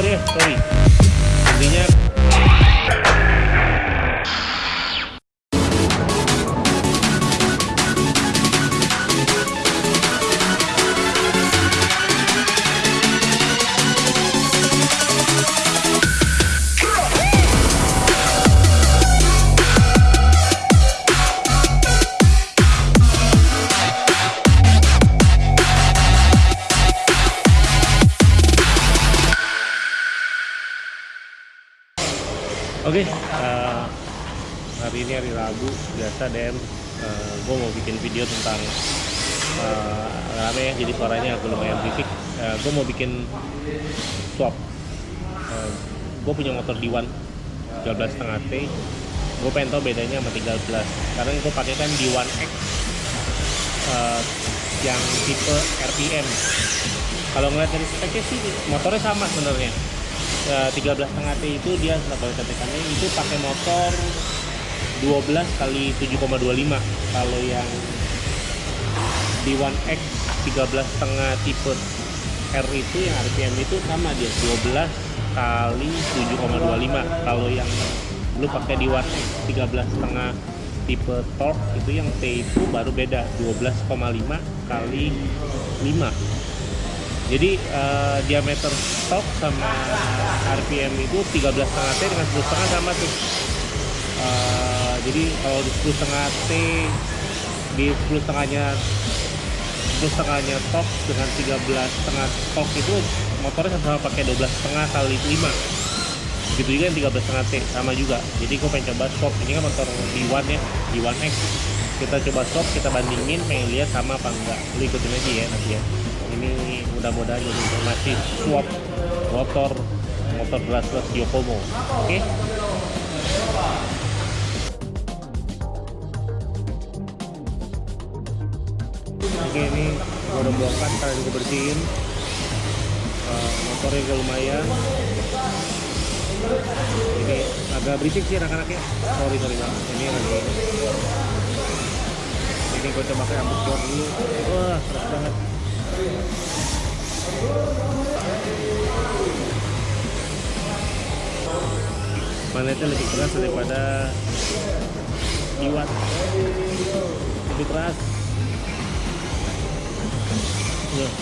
sorry ya sorry Oke, eh, hari ini hari Rabu biasa DM gue mau bikin video tentang eh, rame ya jadi suaranya agak lumayan berisik. gue mau bikin swap. gue punya motor D1 13,5 T. Gue pengen tahu bedanya sama 13 karena gue pakai kan D1X eh, yang tipe RPM. Kalau ngeliat dari speknya sih motornya sama sebenarnya. Ya, 13 setengah T itu dia kalau ketekannya itu pakai motor 12 kali 7,25 kalau yang di One X 13 setengah tipe R itu yang RPM itu sama dia 12 kali 7,25 kalau yang lu pakai di One X 13 setengah tipe torque itu yang T itu baru beda 12,5 kali 5 jadi uh, diameter stok sama RPM itu 13 setengah T dengan 10 setengah sama tuh. Uh, jadi kalau di 10 setengah T di 10 setengahnya 10 setengahnya stok dengan 13 setengah stok itu motornya sama, pakai 12 setengah kali 5 begitu juga yang 13 setengah T sama juga. Jadi gue pengen coba swap. Ini kan motor D1 ya D1X kita coba swap kita bandingin pengen lihat sama apa enggak. Lu ikutin aja ya nanti ya ini mudah-mudahan jadi informasi swap motor motor brushless Yokomo. Oke? Okay? oke ini gue udah bongkar kalian gue bersihin. Uh, motornya juga lumayan. Ini agak berisik sih anak-anaknya. Sorry sorry banget ini lagi. Ini gue coba kayak ambut dulu. Wah keras banget Manetnya lebih keras daripada iwat. Lebih keras. Loh.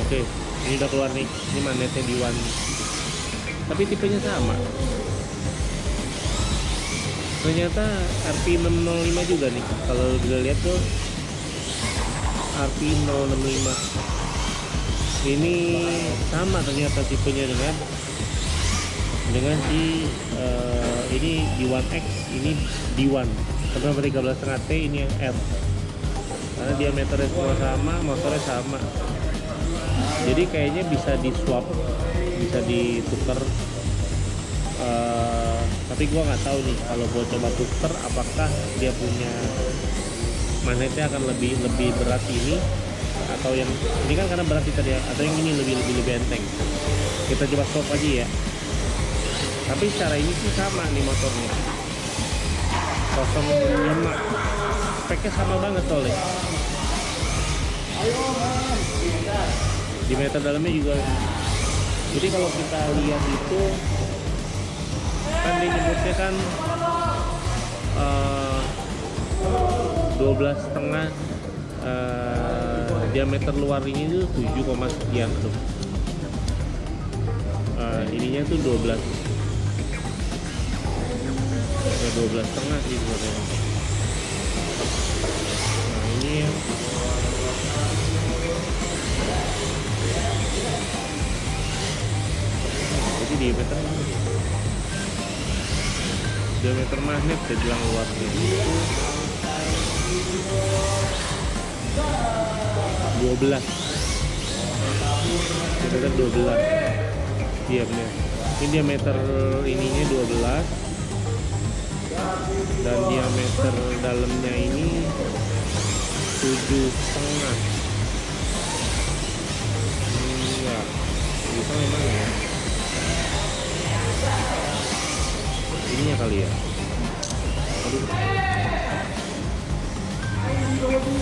oke ini udah keluar nih. Ini manetnya di one. Tapi tipenya sama. Ternyata RP 605 juga nih. Kalau kita lihat tuh RP 065 ini sama ternyata tipenya dengan dengan si uh, ini D1X ini D1 sama 13,5 T ini yang R karena diameternya semua sama motornya sama. Jadi kayaknya bisa di swap bisa ditukar uh, tapi gua nggak tahu nih kalau gua coba tuker apakah dia punya magnetnya akan lebih lebih berat ini atau yang ini kan karena berat tadi ya atau yang ini lebih lebih lebih enteng. Kita coba swap aja ya. Tapi secara ini sih sama nih motornya. 05 speknya sama banget soalnya. Di meter dalamnya juga. Jadi kalau kita lihat itu kan nyebutnya kan 12 setengah uh, diameter luar ini tuh 7, sekian tuh. Uh, ininya tuh 12 ya 12 setengah sih sebenarnya. Nah ini ya jadi diameter diameter magnet saya bilang luasnya itu 12 diameter 12 iya bener ini diameter ininya 12 dan diameter dalamnya ini 7 setengah. Enggak bisa memang ya. Ininya kali ya. aduh ngerti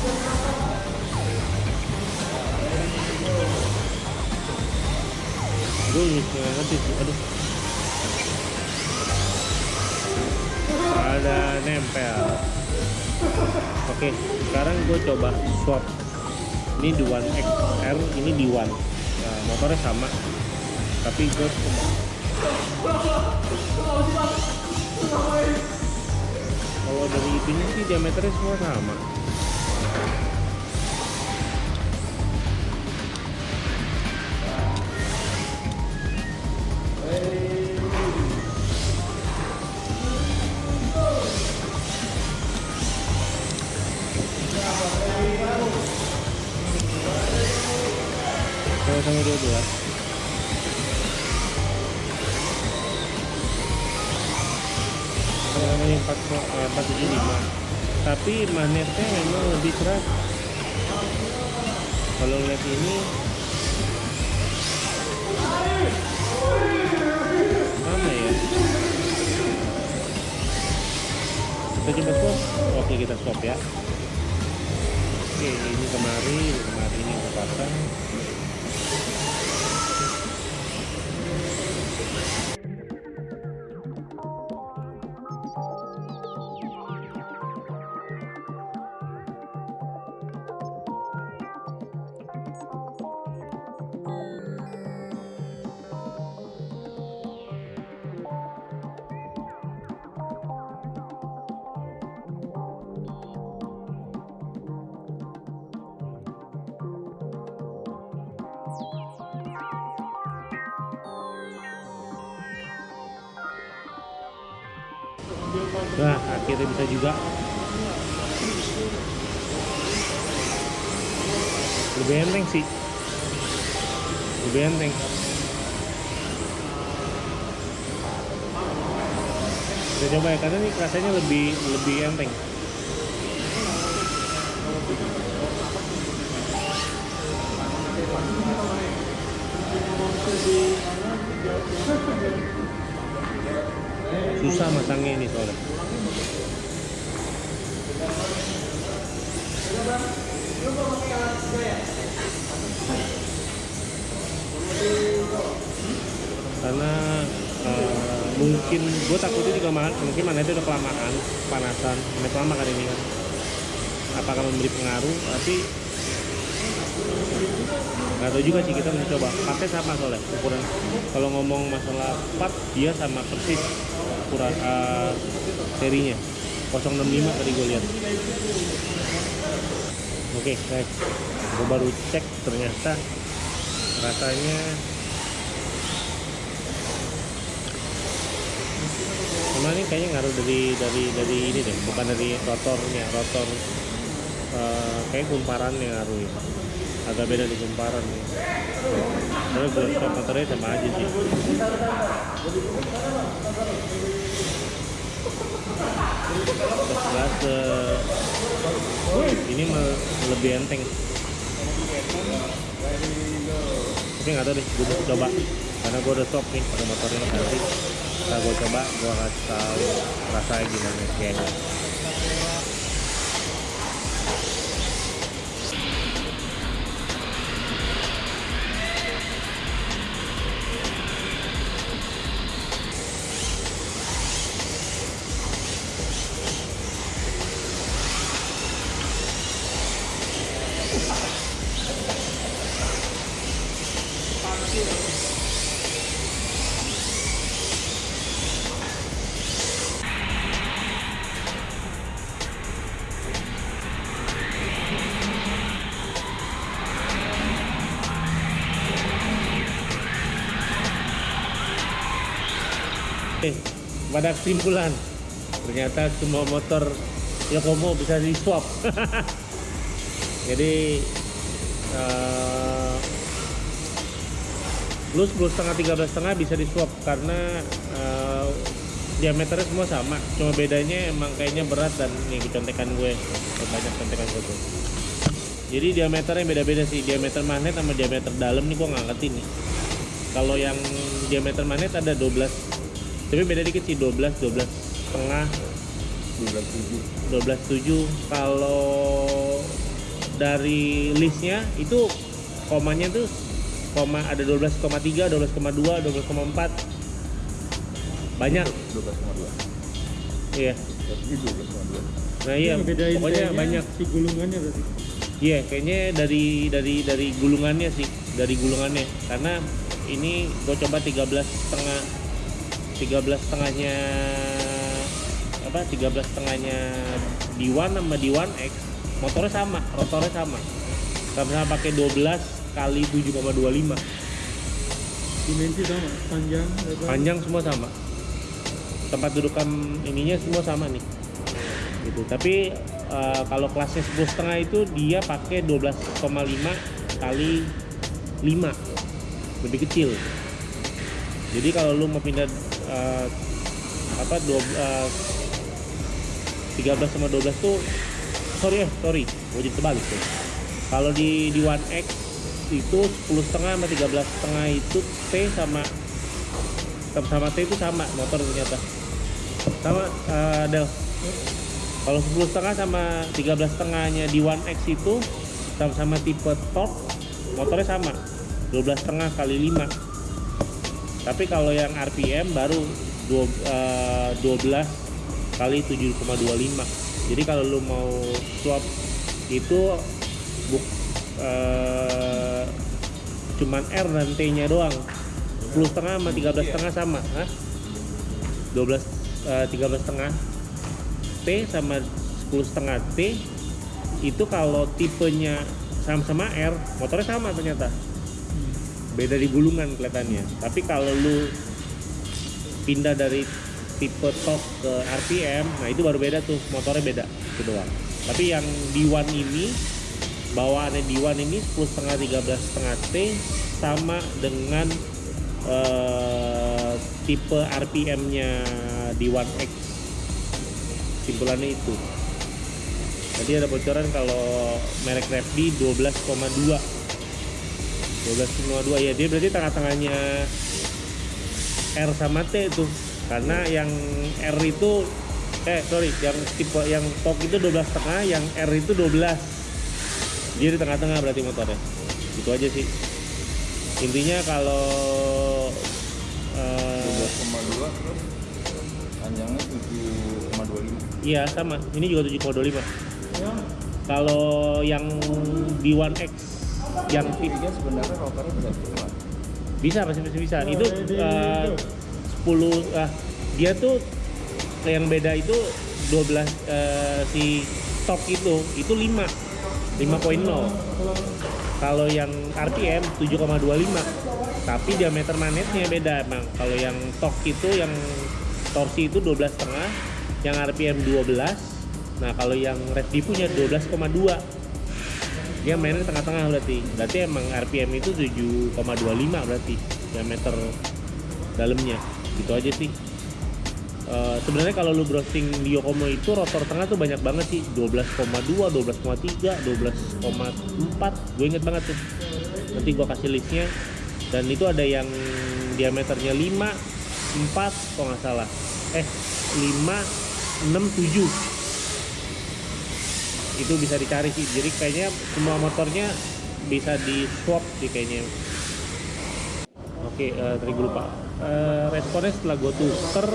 sih aduh ada nempel. Oke sekarang gue coba swap. Ini di One XR ini di One. Nah, motornya sama tapi gue kalau dari itunya sih diameternya semua sama tapi magnetnya memang lebih keras. Kalau lihat ini. Mana ya? Kita coba swap. Oke kita swap ya. Oke ini kemari ini kemari ini kita pasang Nah, akhirnya bisa juga. Lebih enteng sih. Lebih enteng. Kita coba ya, karena ini rasanya lebih lebih enteng. Susah masangnya ini soalnya. Karena uh, mungkin gue takutnya juga mahal, mungkin mana itu udah kelamaan panasan ini lama kan ini kan. Apakah memberi pengaruh tapi nggak tahu juga sih kita mencoba pakai sama soalnya ukuran. Kalau ngomong masalah part dia sama persis ukuran uh, serinya. 065 tadi gue lihat. Oke okay, guys gue baru cek ternyata rasanya Emang ini kayaknya ngaruh dari dari dari ini deh, bukan dari rotornya, rotor uh, kayak kumparannya ngaruh ya agak beda di kumparan nih tapi buat stop motornya sama aja sih. Uh, ini lebih enteng. Tapi nggak tahu deh gue coba. Karena gue udah stop nih pada motornya nanti. Kita gue coba gue kasih tahu rasanya gimana kayaknya pada kesimpulan ternyata semua motor Yokomo bisa di swap. Jadi plus plus setengah tiga belas setengah bisa di swap karena uh, diameternya semua sama. Cuma bedanya emang kayaknya berat dan nih contekan gue banyak contekan gue tuh. Jadi diameternya beda-beda sih. Diameter magnet sama diameter dalam nih gue nggak ngerti nih. Kalau yang diameter magnet ada 12 tapi beda dikit sih 12 12 setengah. 12 7 12 7 kalau dari listnya itu komanya tuh koma ada 12,3 12,2 12,4 banyak 12,2 iya Tapi 12,2 nah iya. Pokoknya banyak. si gulungannya berarti. Iya, kayaknya dari dari dari gulungannya sih, dari gulungannya. Karena ini gue coba 13 setengah 13 setengahnya apa 13 setengahnya D1 sama D1 X motornya sama rotornya sama. Sama-sama pakai 12 kali 7,25 dimensi sama panjang lebar panjang semua sama. Tempat dudukan ininya semua sama nih. Gitu. Tapi eh, kalau kelasnya 10 setengah itu dia pakai 12,5 kali 5 lebih kecil. Jadi kalau lu mau pindah eh, apa dua, eh, 13 sama 12 tuh sorry eh sorry gue jadi terbalik tuh. Kalau di di One X itu 10 setengah sama 13 setengah itu T sama sama T itu sama motor ternyata. Sama eh, Del. Kalau 10 setengah sama 13 setengahnya di One X itu sama-sama tipe top motornya sama. 12 setengah kali 5 tapi kalau yang RPM baru dua, eh, 12 kali 7,25 jadi kalau lu mau swap itu buk eh, cuman R dan T nya doang 10 setengah sama 13 setengah sama Hah? 12 eh, 13 setengah. T sama 10 setengah T itu kalau tipenya sama-sama R motornya sama ternyata beda di gulungan kelihatannya. Tapi kalau lu pindah dari tipe top ke RPM nah itu baru beda tuh. Motornya beda itu doang. Tapi yang D1 ini bawaannya D1 ini 10 setengah 13 setengah T sama dengan eh, tipe RPM nya D1X simpulannya itu. Tadi ada bocoran kalau merek Repdi 12,2 12,2 ya dia berarti tengah-tengahnya R sama T itu. Karena yang R itu eh sorry yang tipe yang top itu 12 setengah yang R itu 12 dia di tengah-tengah berarti motornya. Itu aja sih. Intinya kalau eh, 12,2 terus panjangnya 7,25 iya sama. Ini juga 7,25 ya kalau yang di One X yang Tiga sebenarnya rotornya bisa bergerak bisa masih masih bisa. Oh, itu itu. 10 ah dia tuh yang beda itu 12 eh, si top itu itu 5 5.0 kalau yang RPM 7,25 tapi diameter magnetnya beda emang. Kalau yang tok itu yang torsi itu 12 setengah yang RPM 12 nah kalau yang Reddi punya 12,2 dia mainnya tengah-tengah berarti. Berarti emang RPM itu 7,25 berarti diameter dalamnya. Gitu aja sih. Eh, sebenarnya kalau lu browsing di Yokomo itu rotor tengah tuh banyak banget sih. 12,2, 12,3, 12,4 gue inget banget tuh. Nanti gua kasih listnya. Dan itu ada yang diameternya 5, 4 kalau nggak salah. Eh 5, 6, 7 itu bisa dicari sih. Jadi kayaknya semua motornya bisa di swap sih kayaknya. Oke eh, tadi gue lupa. Eh, responnya setelah gue tuker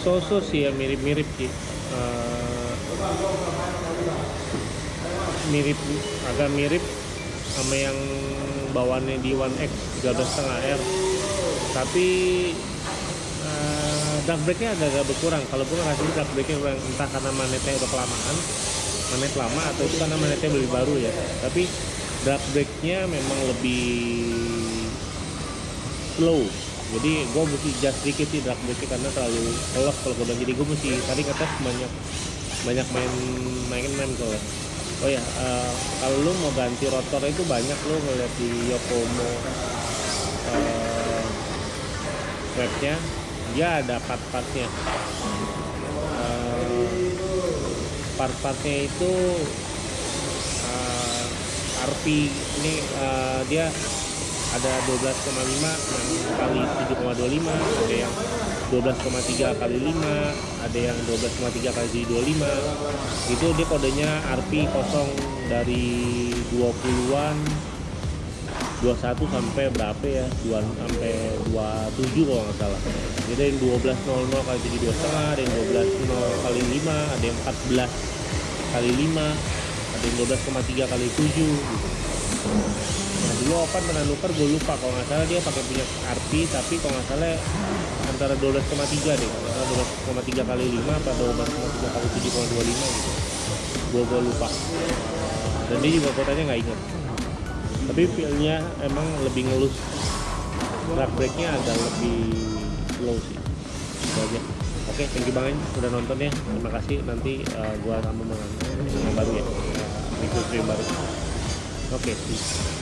so-so sih ya mirip-mirip sih. Eh, mirip agak mirip sama yang bawaannya di One X 13,5 R. Tapi dark brake-nya agak-agak berkurang. Kalau gue ngasih dark brake-nya kurang entah karena manetnya udah kelamaan manet lama atau itu karena manetnya lebih baru ya. Tapi dark brake-nya memang lebih slow. Jadi gue mesti adjust sedikit sih drag brake karena terlalu kelos kalau gue bilang. Jadi gue mesti tadi ngetes banyak banyak main main main soalnya. Oh ya eh, kalau lu mau ganti rotor itu banyak lu ngeliat di Yokomo eh, webnya dia ada part-partnya. Eh, part-partnya itu eh, RP ini eh, dia ada 12,5 yang kali 7,25 ada yang 12,3 kali 5 ada yang 12,3 kali 25 itu dia kodenya RP kosong dari 20-an 21 sampai berapa ya? 2 sampai 27 kalau nggak salah jadi ada yang 12.00 kali 7 dua setengah ada yang 12.0 kali 5 ada yang 14 kali 5 ada yang 12,3 kali 7 gitu. Nah dulu Opan pernah nuker gue lupa. Kalau nggak salah dia pakai punya arti tapi kalau nggak salah antara 12,3 deh. Kalau nggak salah 12,3 kali 5 atau 12,3 kali 7,25 gitu. Gue gue lupa. Dan dia juga kotanya nggak inget tapi feelnya emang lebih ngelus. Drag brake-nya agak lebih slow sih. Itu aja. Oke thank you banget udah nonton ya terima kasih. Nanti uh, gua tambah dengan yang baru ya. Uh, review-review baru. Oke peace.